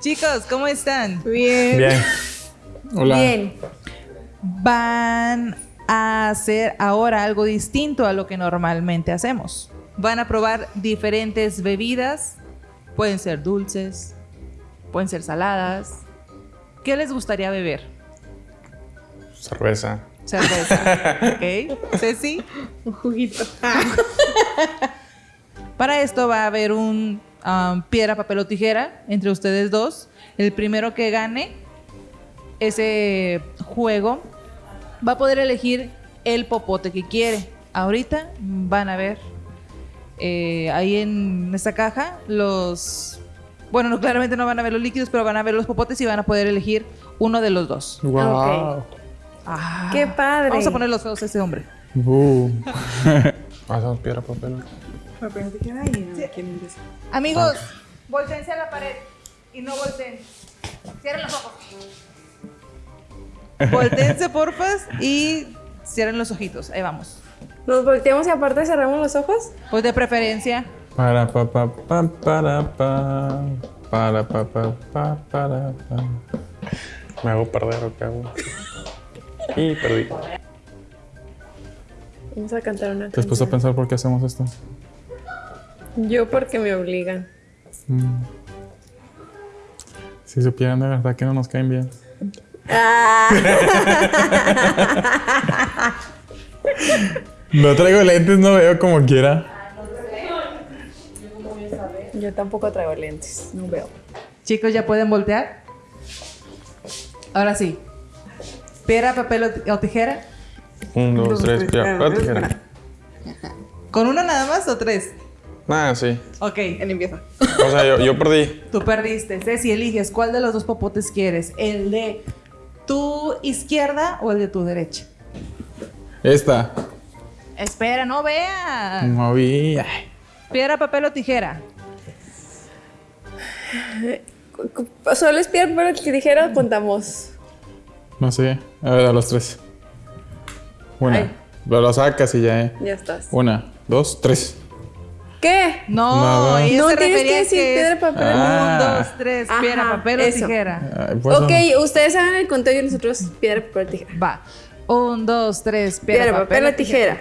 Chicos, ¿cómo están? Bien. Bien. Hola. Bien. Van a hacer ahora algo distinto a lo que normalmente hacemos. Van a probar diferentes bebidas. Pueden ser dulces, pueden ser saladas. ¿Qué les gustaría beber? Cerveza. Cerveza. ¿Ok? Ceci. Un juguito. Para esto va a haber un um, piedra, papel o tijera entre ustedes dos. El primero que gane ese juego va a poder elegir el popote que quiere. Ahorita van a ver eh, ahí en esta caja los... Bueno, no, claramente no van a ver los líquidos, pero van a ver los popotes y van a poder elegir uno de los dos. Wow. Ah. Qué padre. Vamos a poner los feos a ese hombre. Uh. Hacemos piedra, papel. Papel, tijera y no, ¿quién empieza? Amigos, volteense a la pared y no volteen. Cierren los ojos. Volteense, porfas, y cierren los ojitos. Ahí vamos. Nos volteamos y aparte cerramos los ojos. Pues de preferencia. Para pa pa pa para pa. Para pa pa pa para pa. Me hago perder o qué hago. Y perdí. Vamos a cantar una Después a canción. pensar por qué hacemos esto. Yo porque me obligan. Mm. Si supieran de verdad que no nos caen bien. No traigo lentes, no veo como quiera. Yo tampoco traigo lentes. No veo. Chicos, ¿ya pueden voltear? Ahora sí. Piedra, papel o tijera. Un, dos, tres, piedra, papel, tijera. ¿Con uno nada más o tres? Ah, sí. Ok. Él empieza. O sea, yo, yo perdí. Tú perdiste. Ceci, eliges cuál de los dos popotes quieres. ¿El de tu izquierda o el de tu derecha? Esta. Espera, no vea. No vi. Ay. Piedra, papel o tijera. Solo es piedra, papel o tijera o contamos. No sé. A ver, a los tres. Una. Ay. Lo sacas y ya, eh. Ya estás. Una, dos, tres. ¿Qué? No, ella No se tienes que decir es piedra, papel. Ah. Un, dos, tres, Ajá, piedra, papel o tijera. Ay, pues, ok, ustedes hagan el conteo y nosotros piedra, papel, tijera. Va. Un, dos, tres, piedra, Piedra, papel o tijera.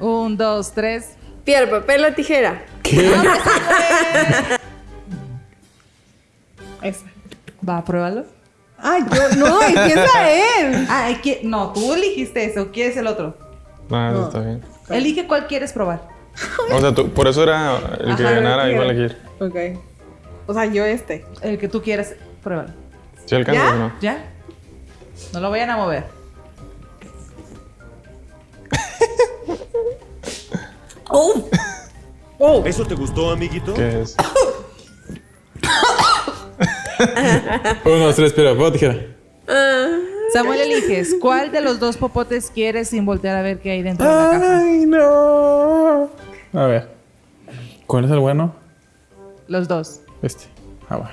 Un, dos, tres. Piedra, papel o tijera. ¿Qué? Esa. Va, pruébalo. Ay, yo no, empieza él. Ah, que- no, tú eligiste ese o quieres el otro. No, eso está bien. Elige cuál quieres probar. O sea, tú, por eso era el que Ajá, ganara, iba a elegir. Ok. O sea, yo este. El que tú quieras, pruébalo. ¿Sí alcanzas ¿Ya? o no? ¿Ya? No lo vayan a mover. ¡Oh! ¡Oh! ¿Eso te gustó, amiguito? ¿Qué es? Uno, dos, tres, piedra, papel, tijera. Ah, Samuel, eliges cuál de los dos popotes quieres sin voltear a ver qué hay dentro de la caja. Ay, no. A ver. ¿Cuál es el bueno? Los dos. Este. Ah, bueno.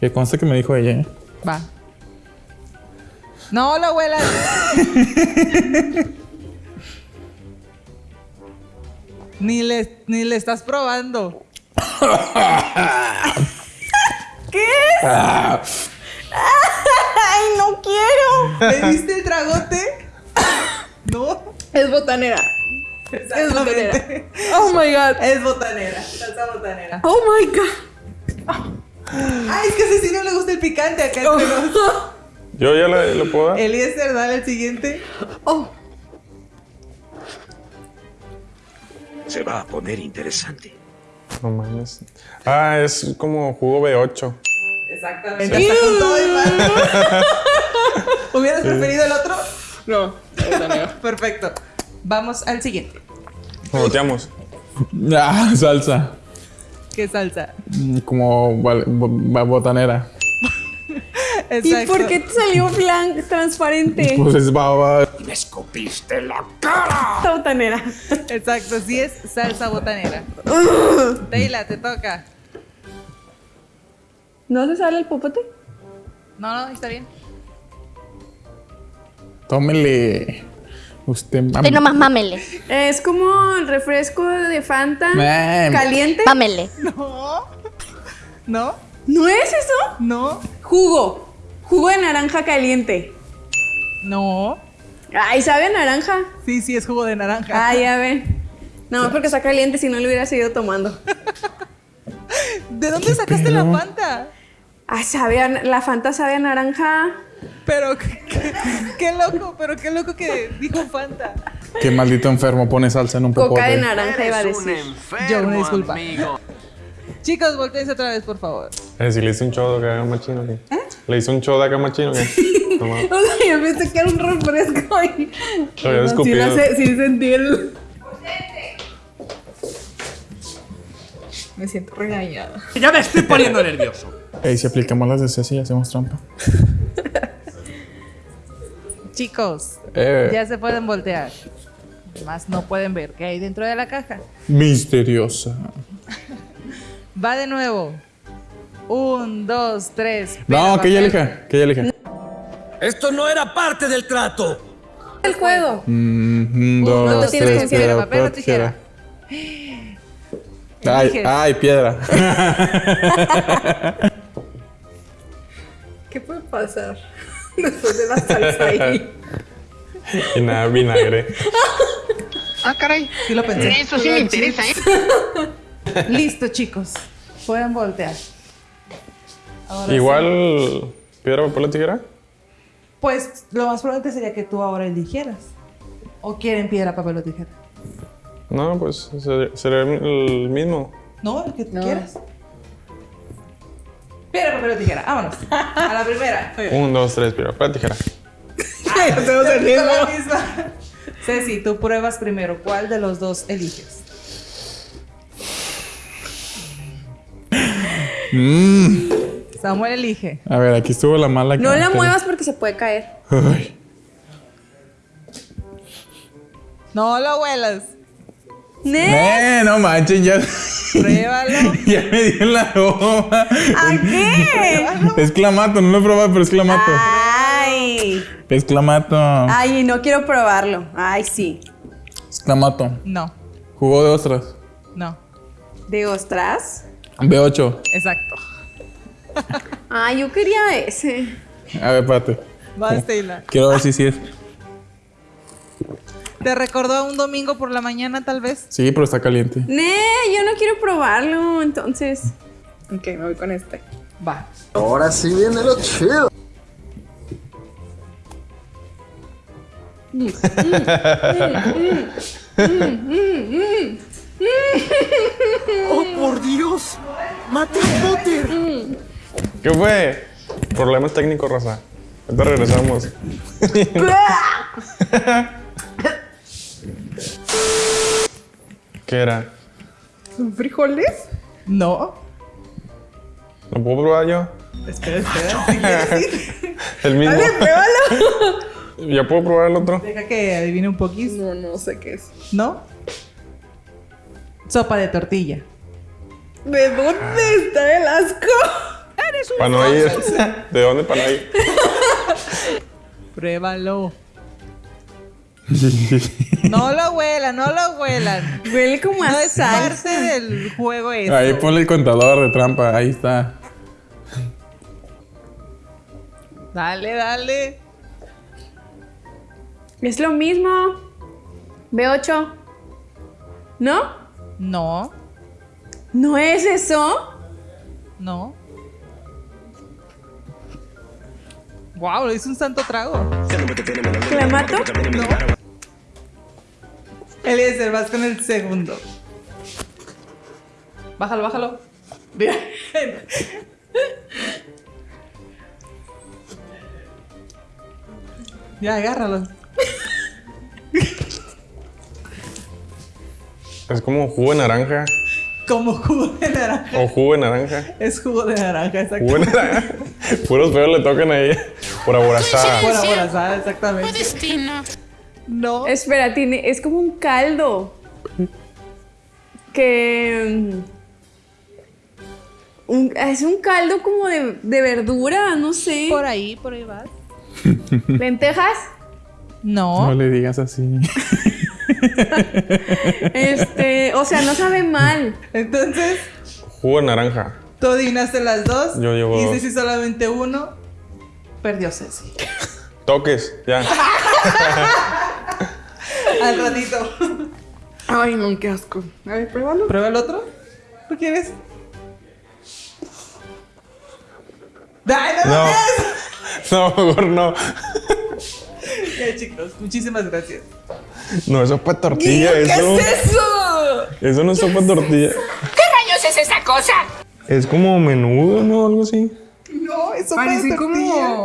Que consta que me dijo ella, ¿eh? Va. No lo huelas. ni, le, ni le estás probando. ¡Ay, no quiero! ¿Le diste el tragote? no. Es botanera. Es botanera. Oh my god. Es botanera. Salsa botanera. Oh my god. Ay, es que a Ceci no le gusta el picante acá entre nos. Yo ya le, lo puedo dar. Eliezer, dale el siguiente. Oh. Se va a poner interesante. No mames. Ah, es como jugo B8. Exactamente. Hasta con todo mal. ¿Hubieras preferido el otro? No. Perfecto. Vamos al siguiente. Volteamos. Ah, salsa. ¿Qué salsa? Como botanera. ¿Y por qué te salió blanco, transparente? Pues es baba. ¡Me escupiste la cara! Botanera. Exacto, sí es salsa botanera. Teila, te toca. ¿No se sale el popote? No, no, está bien. Tómele. Usted. Usted nomás mámele. Es como el refresco de Fanta caliente. Mámele. No. ¿No? ¿No es eso? No. Jugo. Jugo de naranja caliente. No. Ay, ¿sabe a naranja? Sí, sí, es jugo de naranja. Ah, ya ven. No, porque está caliente, si no lo hubiera seguido tomando. ¿De dónde sacaste la Fanta? Ah, sabe a- la Fanta sabe a naranja. Pero qué, qué- qué loco, pero qué loco que dijo Fanta. Qué maldito enfermo pone salsa en un popote. Coca de naranja iba a decir. enfermo, Yo, una disculpa. amigo. Chicos, volteense otra vez, por favor. Eh, si le hice un show de acá machino, ¿qué? ¿Eh? ¿Le hice un show de acá machino, qué? No mames. O sea, yo pensé que era un refresco y... Lo había sí, escupido. sé- sí sentí el... Me siento regañada. Ya me estoy poniendo nervioso. Ey, si aplicamos las de Ceci, hacemos trampa. Chicos, Eh, ya se pueden voltear. Más no pueden ver qué hay dentro de la caja. misteriosa. Va de nuevo. Un, dos, tres. No, que ella elija, que ella elija. Esto no era parte del trato. El juego. Mm, dos, dos, tres, tres, piedra, papel o tijera. Ay, piedra. ¿Qué puede pasar? Después de la salsa ahí. y nada, vinagre. Ah, caray. Sí lo pensé. Eso sí me interesa, ¿eh? Listo, chicos. Pueden voltear. Ahora Igual, piedra, papel o tijera. Pues lo más probable sería que tú ahora eligieras. ¿O quieren piedra, papel o tijera? No, pues ser- sería el mismo. No, el que tú quieras. Piedra, papel o tijera. Vámonos. A la primera. Un, dos, tres, piedra, papel, tijera. Hacemos el Con mismo. la misma. Ceci, tú pruebas primero. ¿Cuál de los dos eliges? Samuel elige. A ver, aquí estuvo la mala. No la muevas porque se puede caer. Ay, No lo huelas. ¿Ne? Eh, no manchen, ya. Pruébalo. ya me dio en la goma. ¿A qué? Es clamato, no lo he probado, pero es clamato. Ay. Es clamato. Ay, no quiero probarlo. Ay, sí. Es clamato. No, Jugo de ostras. no. ¿De ostras? B8. Exacto. Ay, yo quería ese. A ver, espérate. Vas, Taylor. Quiero ver si sí es. ¿Te recordó a un domingo por la mañana, tal vez? Sí, pero está caliente. Ne, yo no quiero probarlo, entonces. Ok, me voy con este. Va. Ahora sí viene lo chido. ¡Oh, por Dios! ¡Mate Potter! ¿Qué fue? Problemas técnicos, raza. Ahorita regresamos. ¿Qué era? ¿Son frijoles? No. ¿Lo puedo probar yo? Espera, espera. Si quieres ir. El mismo. Pruébalo. ¿Ya puedo probar el otro? Deja que adivine un poquito. No, no sé qué es. ¿No? Sopa de tortilla. ¿De dónde está el asco? Para no ir. ¿De dónde para no ir? Pruébalo. No lo huelan, no lo huelan. Huele como a No es parte del juego eso. Ahí ponle el contador de trampa. Ahí está. Dale, dale. Es lo mismo. B8. ¿No? No, ¿No es eso? no. Wow, le hice un santo trago. ¿Clamato? Eliezer, vas con el segundo. Bájalo, bájalo. Bien. Ya, agárralo. Es como jugo de naranja. Como jugo de naranja. O jugo de naranja. Es jugo de naranja, exacto. Jugo de naranja. Puros feos le tocan ahí. Por aborazada. Por aborazada, exactamente. Destino. No. Espera, tiene, es como un caldo. Que. mm, un- es un caldo como de, de verdura, no sé. Por ahí, por ahí vas. ¿Lentejas? No No. le digas así. Este. O sea, no sabe mal. Entonces, Jugo de naranja. Tú adivinaste las dos. Yo llevo Y dos. Ceci solamente uno. Perdió Ceci. Toques, ya. Al ratito. Ay, no, qué asco. A ver, pruébalo. ¿Prueba el otro? ¿Tú quieres? ¡Ay, no, No. lo No, mejor no. Ya, chicos, muchísimas gracias. No, eso es para tortilla, ¿Qué eso. es eso? Eso no es sopa de tortilla. ¿Qué rayos es esa cosa? Es como menudo, ¿no? Algo así. No, eso Parece de tortilla. como.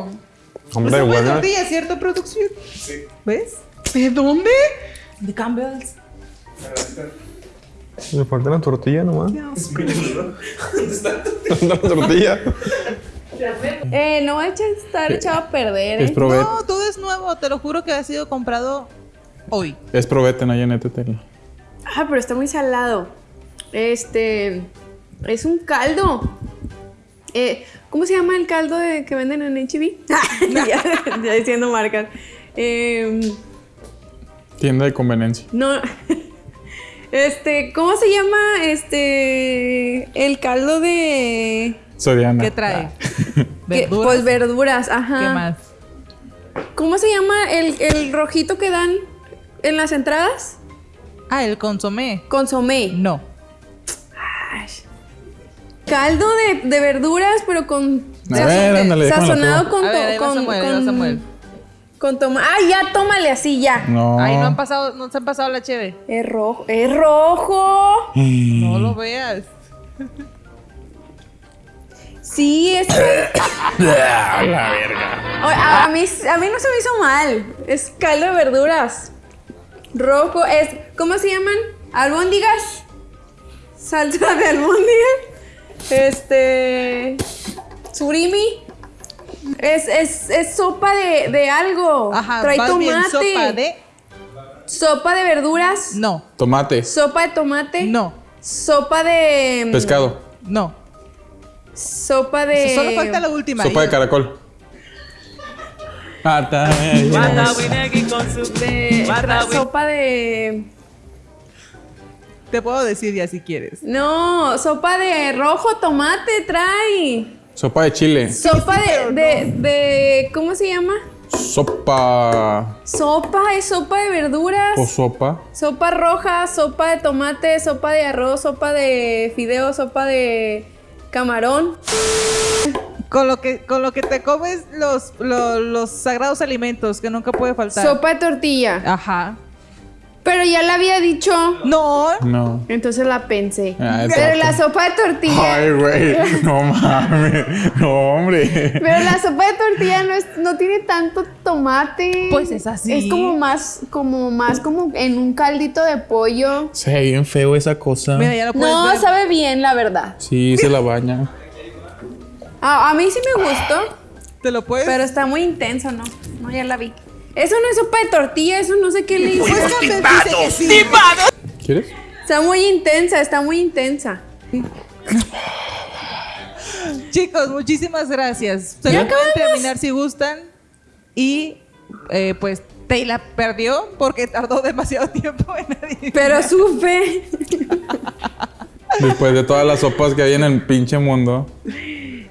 Hombre, Sopa de tortilla, ¿cierto, producción? Sí. ¿Ves? ¿De dónde? De Campbell's. Le falta la tortilla nomás. ¿Dónde está la tortilla? Eh, no va a echar- estar echado a perder, ¿eh? No, todo es nuevo. Te lo juro que ha sido comprado hoy. Es probete, no llénetela. Ah, pero está muy salado. Este. Es un caldo. Eh, ¿Cómo se llama el caldo de- que venden en HB? ya, ya diciendo marcas. Eh, Tienda de conveniencia. no. Este, ¿cómo se llama? Este. El caldo de. Soriana. ¿Qué trae? ¿Verduras? Pues verduras, ajá. ¿Qué más? ¿Cómo se llama el, el rojito que dan en las entradas? Ah, el consomé. Consomé. No. Caldo de, de verduras, pero con. A ver, ándale, Sazonado con. A ver, to- con, Samuel, con- Samuel. Con toma. ¡Ah, ya! Tómale así, ya. No. Ahí no han pasado, no se han pasado la cheve. Es rojo. ¡Es rojo! No lo veas. Sí, es. la verga. A, a mí, a mí no se me hizo mal. Es caldo de verduras. Rojo. Es. ¿Cómo se llaman? ¿Albóndigas? Salsa de albóndigas. Este. Surimi. Es, es, es sopa de, de algo. Ajá, Trae más tomate. bien sopa de... Sopa de verduras. No, Tomate. Sopa de tomate. no, Sopa de. Pescado. no. Sopa de. Solo falta la última. Sopa de caracol. Ah, sopa de. Te puedo decir ya si quieres. No, sopa de rojo tomate trae. Sopa de chile. Sopa de, de, de- ¿Cómo se llama? Sopa. Sopa, es sopa de verduras. O sopa. Sopa roja, sopa de tomate, sopa de arroz, sopa de fideo, sopa de camarón. Con lo que, con lo que te comes los, los, los sagrados alimentos que nunca puede faltar. Sopa de tortilla. Ajá. Pero ya la había dicho. No. No. Entonces la pensé. Ah, Pero la sopa de tortilla. Ay, güey. No mames. No, hombre. Pero la sopa de tortilla no, es, no tiene tanto tomate. Pues es así. Es como más, como más como en un caldito de pollo. Se ve bien feo esa cosa. Mira, ya lo puedes No, ver. sabe bien, la verdad. Sí, se la baña. A, a mí sí me gustó, Te lo puedes. pero está muy intenso, ¿no? No, ya la vi. Eso no es sopa de tortilla, eso no sé qué le hizo. Pues que sí. ¿Quieres? Está muy intensa, está muy intensa. Chicos, muchísimas gracias. Se lo pueden terminar si gustan. Y eh, pues Taylor perdió porque tardó demasiado tiempo en adivinar. Pero supe. Después de todas las sopas que hay en el pinche mundo.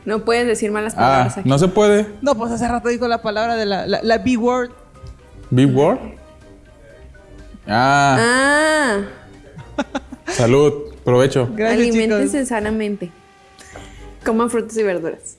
No puedes decir malas Ah, palabras aquí. no se puede. No, pues hace rato dijo la palabra de la, la, la B-word. Big Word. Ah, Ah, salud. Provecho. Gracias, alimentense chicos. sanamente. Coman frutas y verduras.